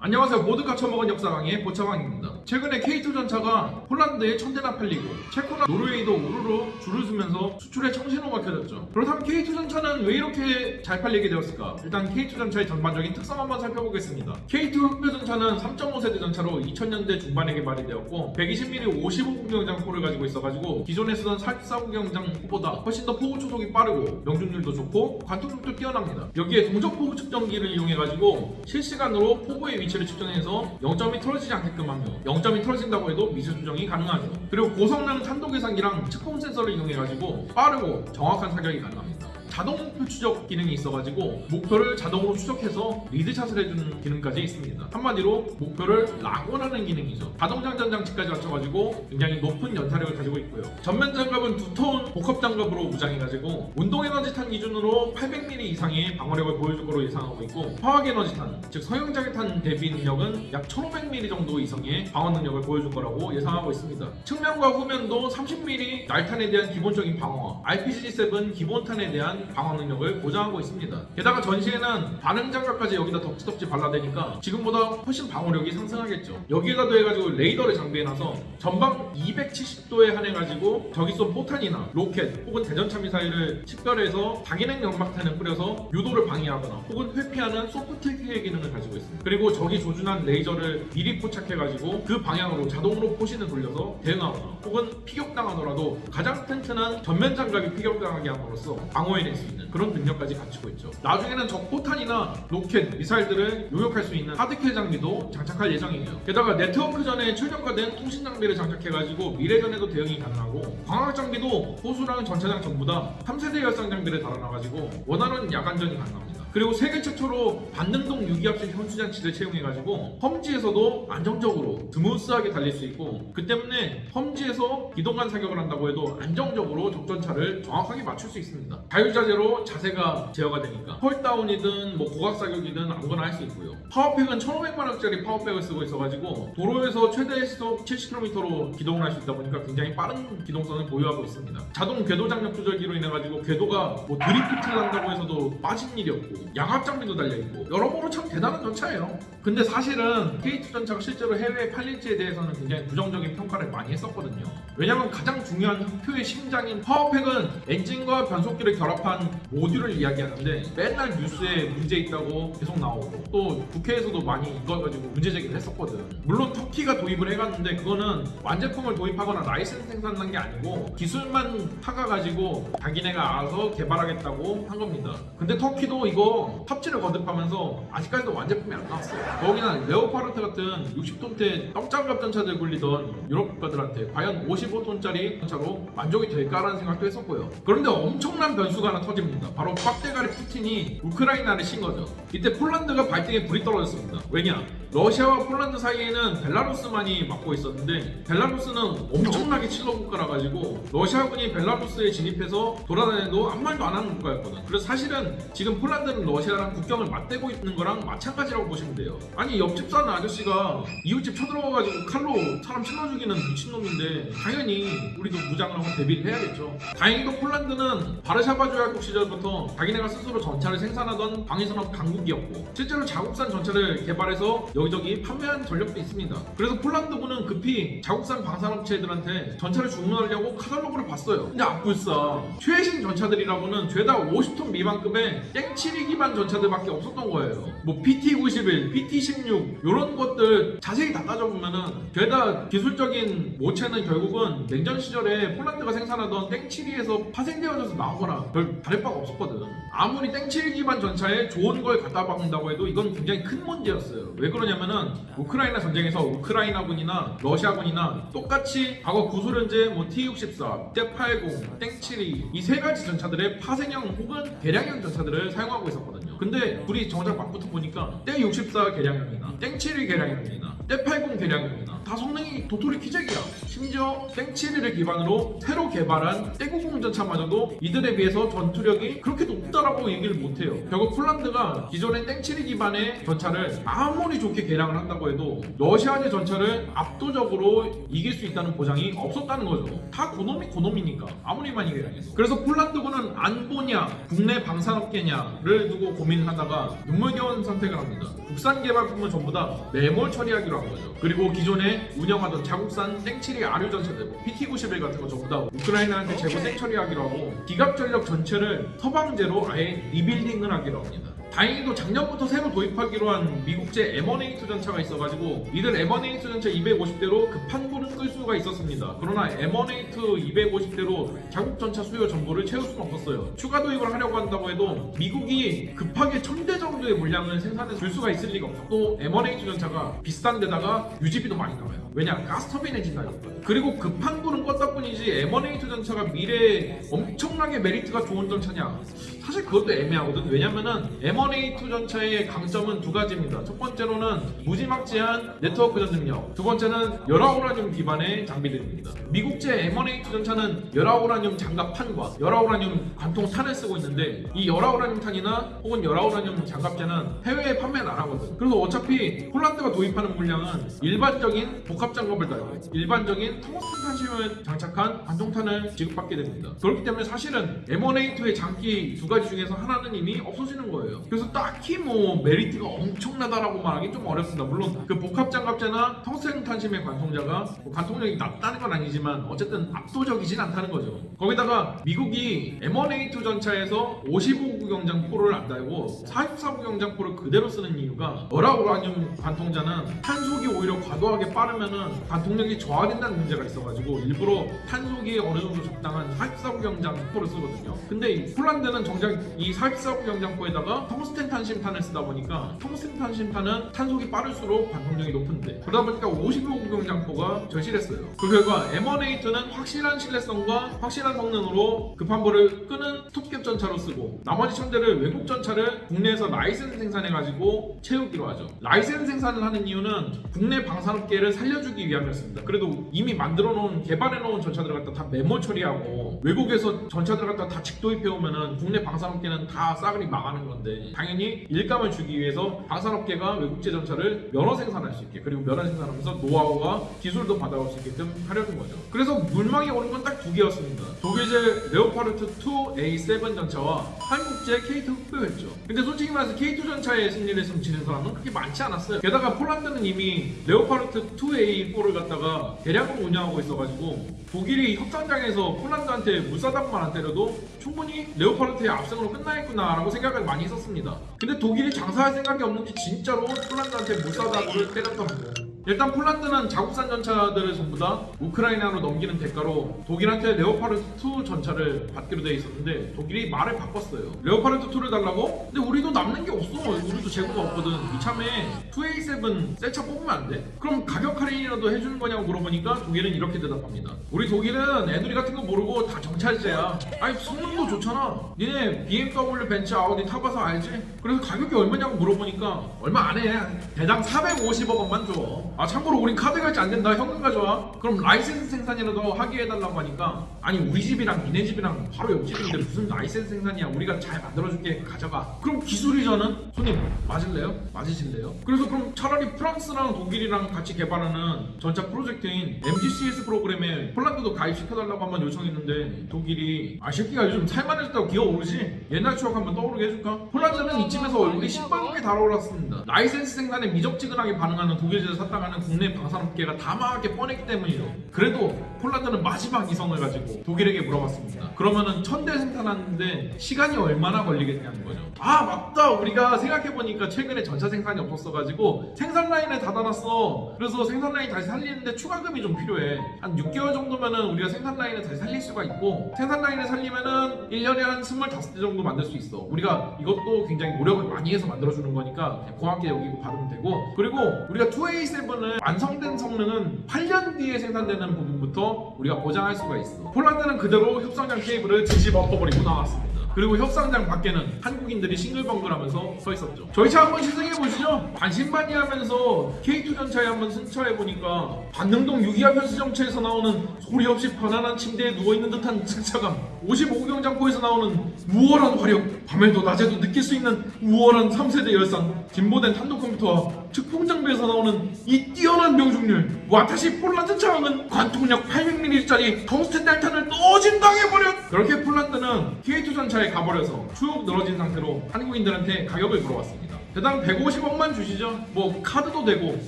안녕하세요. 모두가 처먹은 역사 강의 보차왕입니다 최근에 K2 전차가 폴란드에 천대나 팔리고 체코나 노르웨이도 우르르 줄을 서면서 수출에 청신호가 켜졌죠. 그렇다면 K2 전차는 왜 이렇게 잘 팔리게 되었을까? 일단 K2 전차의 전반적인 특성 한번 살펴보겠습니다. K2 흑표 전차는 3.5세대 전차로 2000년대 중반에 개발이 되었고 120mm 55구경장 포를 가지고 있어가지고 기존에 쓰던 44구경장보다 훨씬 더 포구 초속이 빠르고 명중률도 좋고 관통력도 뛰어납니다. 여기에 동적 포구 측정기를 이용해가지고 실시간으로 포구의 위치를 측정해서 0점이 틀어지지 않게끔 하며 0점이 틀어진다고 해도 미세 수정이 가능하죠. 그리고 고성능 탄도 계산기랑 측공 센서를 이용해가지고 빠르고 정확한 사격이 가능합니다. 자동 목표 추적 기능이 있어가지고 목표를 자동으로 추적해서 리드샷을 해주는 기능까지 있습니다. 한마디로 목표를 락원하는 기능이죠. 자동 장전 장치까지 갖춰가지고 굉장히 높은 연타력을 가지고 있고요. 전면 장갑은 두터운 복합 장갑으로 무장해가지고 운동 에너지 탄 기준으로 800mm 이상의 방어력을 보여줄 거로 예상하고 있고 화학 에너지 탄, 즉 서형 자기탄 대비 능력은 약 1500mm 정도 이상의 방어 능력을 보여줄 거라고 예상하고 있습니다. 측면과 후면도 30mm 날탄에 대한 기본적인 방어, RPG-7 기본탄에 대한 방어 능력을 보장하고 있습니다. 게다가 전시에는 반응 장갑까지 여기다 덕지덕지 발라대니까 지금보다 훨씬 방어력이 상승하겠죠. 여기에다 더해가지고 레이더를 장비해놔서 전방 270도에 한해가지고 적이 쏜 포탄이나 로켓 혹은 대전차 미사일을 식별해서 다기능 연막탄을 뿌려서 유도를 방해하거나 혹은 회피하는 soft kill의 기능을 가지고 있습니다. 그리고 적이 조준한 레이저를 미리 포착해가지고 그 방향으로 자동으로 포신을 돌려서 대응하거나 혹은 피격당하더라도 가장 튼튼한 전면 장갑이 피격당하게 함으로써 방어해낼 수 있는 그런 능력까지 갖추고 있죠. 나중에는 적 포탄이나 로켓, 미사일들을 요격할 수 있는 hard kill 장비도 장착할 예정이에요. 게다가 네트워크 전에 최적화된 통신 장비를 장착해가지고 미래전에도 대응이 가능하고 광학 장비도 포수랑 전차장 전부 다 3세대 열상 장비를 달아놔가지고 원활한 야간전이 가능합니다. 그리고 세계 최초로 반능동 유기압식 현수장치를 채용해가지고 험지에서도 안정적으로 smooth하게 달릴 수 있고 그 때문에 험지에서 기동간 사격을 한다고 해도 안정적으로 적전차를 정확하게 맞출 수 있습니다. 자유자재로 자세가 제어가 되니까 hull down이든 뭐 고각 사격이든 아무거나 할 수 있고요. 파워팩은 1500마력짜리 파워팩을 쓰고 있어가지고 도로에서 최대 시속 70km로 기동을 할 수 있다 보니까 굉장히 빠른 기동성을 보유하고 있습니다. 자동 궤도 장력 조절기로 인해가지고 궤도가 뭐 드리프트를 한다고 해서도 빠진 일이 없고 양압 장비도 달려있고 여러모로 참 대단한 전차예요. 근데 사실은 K2 전차가 실제로 해외에 팔릴지에 대해서는 굉장히 부정적인 평가를 많이 했었거든요. 왜냐면 가장 중요한 흑표의 심장인 파워팩은 엔진과 변속기를 결합한 모듈을 이야기하는데 맨날 뉴스에 문제 있다고 계속 나오고 또 국회에서도 많이 이걸 가지고 문제 제기를 했었거든. 물론 터키가 도입을 해갔는데 그거는 완제품을 도입하거나 라이센스 생산한 게 아니고 기술만 사가가지고 자기네가 알아서 개발하겠다고 한 겁니다. 근데 터키도 이거 탑재를 거듭하면서 아직까지도 완제품이 안 나왔어요. 거기나 레오파르트 같은 60톤대 떡장갑 전차들 굴리던 유럽 국가들한테 과연 55톤짜리 전차로 만족이 될까라는 생각도 했었고요. 그런데 엄청난 변수가 하나 터집니다. 바로 빡대가리 푸틴이 우크라이나를 신 거죠. 이때 폴란드가 발등에 불이 떨어졌습니다. 왜냐? 러시아와 폴란드 사이에는 벨라루스만이 맡고 있었는데 벨라루스는 엄청나게 칠러 국가라 가지고 러시아군이 벨라루스에 진입해서 돌아다녀도 아무 말도 안 하는 국가였거든. 그래서 사실은 지금 폴란드는 러시아랑 국경을 맞대고 있는 거랑 마찬가지라고 보시면 돼요. 아니 옆집 사는 아저씨가 이웃집 쳐들어가가지고 칼로 사람 찔러 죽이는 미친놈인데 당연히 우리도 무장을 하고 대비를 해야겠죠. 다행히도 폴란드는 바르샤바 조약국 시절부터 자기네가 스스로 전차를 생산하던 방위산업 강국이었고 실제로 자국산 전차를 개발해서 여기저기 판매한 전력도 있습니다. 그래서 폴란드군은 급히 자국산 방산업체들한테 전차를 주문하려고 카탈로그를 봤어요. 근데 악불싸 최신 전차들이라고는 죄다 50톤 미만급의 땡치리 기반 전차들밖에 없었던 거예요. 뭐 PT-91, PT-16 이런 것들 자세히 다 따져보면은 죄다 기술적인 모체는 결국은 냉전 시절에 폴란드가 생산하던 땡치리에서 파생되어져서 나오거나 별 다를 바가 없었거든. 아무리 땡치리 기반 전차에 좋은 걸 갖다 박는다고 해도 이건 굉장히 큰 문제였어요. 왜 그러냐 면은 우크라이나 전쟁에서 우크라이나군이나 러시아군이나 똑같이 과거 구소련제 뭐 T-64, T-80, 땡7이 이세 가지 전차들의 파생형 혹은 개량형 전차들을 사용하고 있었거든요. 근데 둘이 정작 맞붙어 보니까 땡64 개량형이나 땡7이 개량형이나 때80 개량형이나 다 성능이 도토리 키재기야 심지어 땡7를 기반으로 새로 개발한 때90 전차마저도 이들에 비해서 전투력이 그렇게 높다라고 얘기를 못해요 결국 폴란드가 기존의 땡7 기반의 전차를 아무리 좋게 이렇게 개량을 한다고 해도 러시아제 전차를 압도적으로 이길 수 있다는 보장이 없었다는 거죠. 다 고놈이 고놈이니까 아무리 많이 개량해서. 그래서 폴란드군은 안보냐 국내 방산업계냐를 두고 고민하다가 눈물겨운 선택을 합니다. 국산 개발품은 전부 다 매몰 처리하기로 한 거죠. 그리고 기존에 운영하던 자국산 땡칠이 아류 전차들 PT-91 같은 거 전부 다 우크라이나한테 재고 땡처리하기로 하고 기갑 전력 전체를 서방제로 아예 리빌딩을 하기로 합니다. 다행히도 작년부터 새로 도입하기로 한 미국제 M1A2 전차가 있어가지고 이들 M1A2 전차 250대로 급한 불은 끌 수가 있었습니다. 그러나 M1A2 250대로 자국 전차 수요 전부를 채울 수는 없었어요. 추가 도입을 하려고 한다고 해도 미국이 급하게 1000대 정도의 물량을 생산해 줄 수가 있을 리가 없어. 또 M1A2 전차가 비싼 데다가 유지비도 많이 나와요. 왜냐? 가스터빈 엔진 달렸거든. 그리고 급한 불은 껐다 뿐이지 M1A2 전차가 미래에 엄청나게 메리트가 좋은 전차냐? 사실 그것도 애매하거든. 왜냐면은 M1A2 전차의 강점은 두 가지입니다. 첫 번째로는 무지막지한 네트워크 전 능력. 두 번째는 열화우라늄 기반의 장비들입니다. 미국제 M1A2 전차는 열화우라늄 장갑판과 열화우라늄 관통탄을 쓰고 있는데 이 열화우라늄 탄이나 혹은 열화우라늄 장갑재는 해외에 판매는 안 하거든. 그래서 어차피 폴란드가 도입하는 물량은 일반적인 복합 장갑을 달고 일반적인 텅스텐 탄심을 장착한 관통탄을 지급받게 됩니다. 그렇기 때문에 사실은 M1A2의 장기 두 가지 중에서 하나는 이미 없어지는 거예요. 그래서 딱히 뭐 메리트가 엄청나다라고 말하기 좀 어렵습니다. 물론 그 복합 장갑제나 텅스텐 탄심의 관통자가 뭐 관통력이 낮다는 건 아니지만 어쨌든 압도적이진 않다는 거죠. 거기다가 미국이 M1A2 전차에서 55구 경장 포를 안 달고 44구 경장 포를 그대로 쓰는 이유가 열화우라늄 관통자는 탄속이 오히려 과도하게 빠르면은 관통력이 저하된다는 문제가 있어가지고 일부러 탄속이 어느 정도 적당한 44구 경장 포를 쓰거든요. 근데 이 폴란드는 정작 이 44구 경장포에다가 텅스텐 탄심탄을 쓰다 보니까 텅스텐 탄심탄은 탄속이 빠를수록 관통력이 높은데 그러다 보니까 55구 경장포가 절실했어요. 그 결과 M1A2는 확실한 신뢰성과 확실한 성능으로 급한 불을 끄는 톱격 전차로 쓰고 나머지 천대를 외국 전차를 국내에서 라이센스 생산해가지고 채우기로 하죠. 라이센스 생산을 하는 이유는 국내 방산업계를 살려주기 위함이었습니다. 그래도 이미 만들어 놓은 개발해 놓은 전차들 갖다 다 메모 처리하고 외국에서 전차들 갖다 다 직도입해 오면은 국내 방산 업계는 다 싸그리 망하는 건데 당연히 일감을 주기 위해서 방산업계가 외국제 전차를 면허 생산할 수 있게 그리고 면허 생산하면서 노하우와 기술도 받아올 수 있게끔 하려는 거죠. 그래서 물망에 오른 건 딱 두 개였습니다. 독일제 레오파르트 2 A7 전차와 한국제 K2 흑표였죠. 근데 솔직히 말해서 K2 전차에 승리를 점치는 사람은 그렇게 많지 않았어요. 게다가 폴란드는 이미 레오파르트 2A4를 갖다가 대량으로 운영하고 있어가지고 독일이 협상장에서 폴란드한테 물싸다구만 안 때려도 충분히 레오파르트의 압승으로 끝나겠구나라고 생각을 많이 했었습니다. 근데 독일이 장사할 생각이 없는지 진짜로 폴란드한테 물싸다구를 때렸더라고요. 일단 폴란드는 자국산 전차들을 전부 다 우크라이나로 넘기는 대가로 독일한테 레오파르트 2 전차를 받기로 돼 있었는데 독일이 말을 바꿨어요. 레오파르트 2를 달라고? 근데 우리도 남는 게 없어. 우리도 재고가 없거든. 이참에 2A7 새 차 뽑으면 안 돼? 그럼 가격 할인이라도 해주는 거냐고 물어보니까 독일은 이렇게 대답합니다. 우리 독일은 에누리 같은 거 모르고 다 정찰제야. 아니 성능도 좋잖아. 니네 BMW, 벤츠, 아우디 타봐서 알지? 그래서 가격이 얼마냐고 물어보니까 얼마 안 해. 대당 450억 원만 줘. 아 참고로 우린 카드 결제 안 된다. 현금 가져와. 그럼 라이센스 생산이라도 하게 해달라고 하니까 아니 우리 집이랑 니네 집이랑 바로 옆집인데 무슨 라이센스 생산이야. 우리가 잘 만들어줄게. 가져가. 그럼 기술이전은 손님 맞을래요? 맞으실래요? 그래서 그럼 차라리 프랑스랑 독일이랑 같이 개발하는 전차 프로젝트인 MGCS 프로그램에 폴란드도 가입시켜달라고 한번 요청했는데 독일이 아 새끼가 요즘 살만해졌다고 기어오르지? 옛날 추억 한번 떠오르게 해줄까? 폴란드는 이쯤에서 얼굴이 신발굽게 달아올랐습니다. 라이센스 생산에 미적지근하게 반응하는 독일제를 샀다가는 국내 방산업계가 다 망할 게 뻔했기 때문이죠. 그래도 폴란드는 마지막 이성을 가지고 독일에게 물어봤습니다. 그러면은 천대 생산하는데 시간이 얼마나 걸리겠냐는 거죠. 아 맞다 우리가 생각해보니까 최근에 전차 생산이 없었어가지고 생산 라인을 닫아놨어. 그래서 생산 라인 다시 살리는데 추가금이 좀 필요해. 한 6개월 정도면은 우리가 생산 라인을 다시 살릴 수가 있고 생산 라인을 살리면은 1년에 한 25대 정도 만들 수 있어. 우리가 이것도 굉장히 노력을 많이 해서 만들어주는 거니까 고맙게 여기고 받으면 되고 그리고 우리가 2A7은 완성된 성능은 8년 뒤에 생산되는 부분부터 우리가 보장할 수가 있어. 폴란드는 그대로 협상장 케이블을 뒤집어 엎어버리고 나왔습니다. 그리고 협상장 밖에는 한국인들이 싱글벙글하면서 서 있었죠. 저희 차 한번 시승해 보시죠. 반신반의하면서 K2 전차에 한번 승차해 보니까 반능동 유기압 현수 정체에서 나오는 소리 없이 편안한 침대에 누워 있는 듯한 승차감, 55경장포에서 나오는 우월한 화력, 밤에도 낮에도 느낄 수 있는 우월한 3세대 열상, 진보된 탄도 컴퓨터와 특공장비에서 나오는 이 뛰어난 명중률. 와타시 폴란드 차왕은 관통력 800mm짜리 텅스텐 달탄을 또진당해버렸 그렇게 폴란드는 K2 전차에 가버려서 추억 늘어진 상태로 한국인들한테 가격을 물어봤습니다. 대당 150억만 주시죠. 뭐 카드도 되고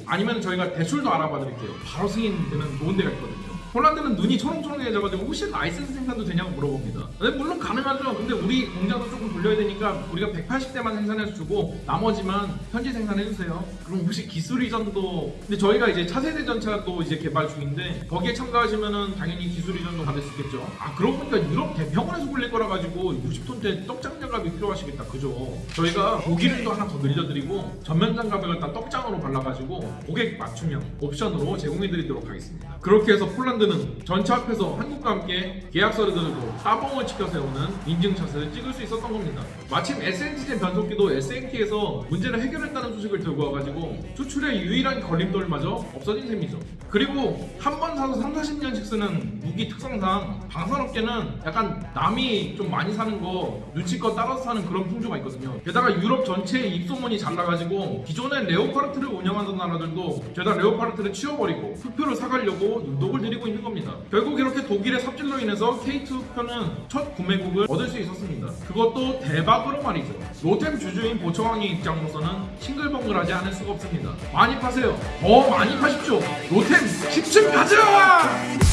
아니면 저희가 대출도 알아봐 드릴게요. 바로 승인되는 좋은 데가 있거든요 폴란드는 눈이 초롱초롱해져가지고 혹시 라이센스 생산도 되냐고 물어봅니다. 근데 물론 가능하죠. 근데 우리 공장도 조금 돌려야 되니까 우리가 180대만 생산해서 주고 나머지만 현지 생산해주세요. 그럼 혹시 기술 이전도 근데 저희가 이제 차세대 전차 또 이제 개발 중인데 거기에 참가하시면은 당연히 기술 이전도 받을 수 있겠죠. 아 그러고 보니까 유럽 대병원에서 굴릴 거라 가지고 60톤대 떡장 장갑이 필요하시겠다. 그죠? 저희가 고기를도 하나 더 늘려드리고 전면 장갑을 갖다 떡장으로 발라가지고 고객 맞춤형 옵션으로 제공해드리도록 하겠습니다. 그렇게 해서 폴란드는 전차 앞에서 한국과 함께 계약서를 들고 따봉을 지켜 세우는 인증샷을 찍을 수 있었던 겁니다. 마침 SNT젠 변속기도 SNT에서 문제를 해결했다는 소식을 들고 와가지고 수출의 유일한 걸림돌마저 없어진 셈이죠. 그리고 한 번 사서 3, 40년씩 쓰는 무기 특성상 방산업계는 약간 남이 좀 많이 사는 거 눈치껏 따라서 사는 그런 풍조가 있거든요. 게다가 유럽 전체에 입소문이 잘 나가지고 기존에 레오파르트를 운영하던 나라들도 죄다 레오파르트를 치워버리고 흑표를 사가려고 눈독을 들이고 있는 겁니다. 결국 이렇게 독일의 삽질로 인해서 K2 표는 첫 구매국을 얻을 수 있었습니다. 그것도 대박으로 말이죠. 로템 주주인 보청왕의 입장으로서는 싱글벙글하지 않을 수가 없습니다. 많이 파세요. 더 많이 파십시오. 로템 10층 가자!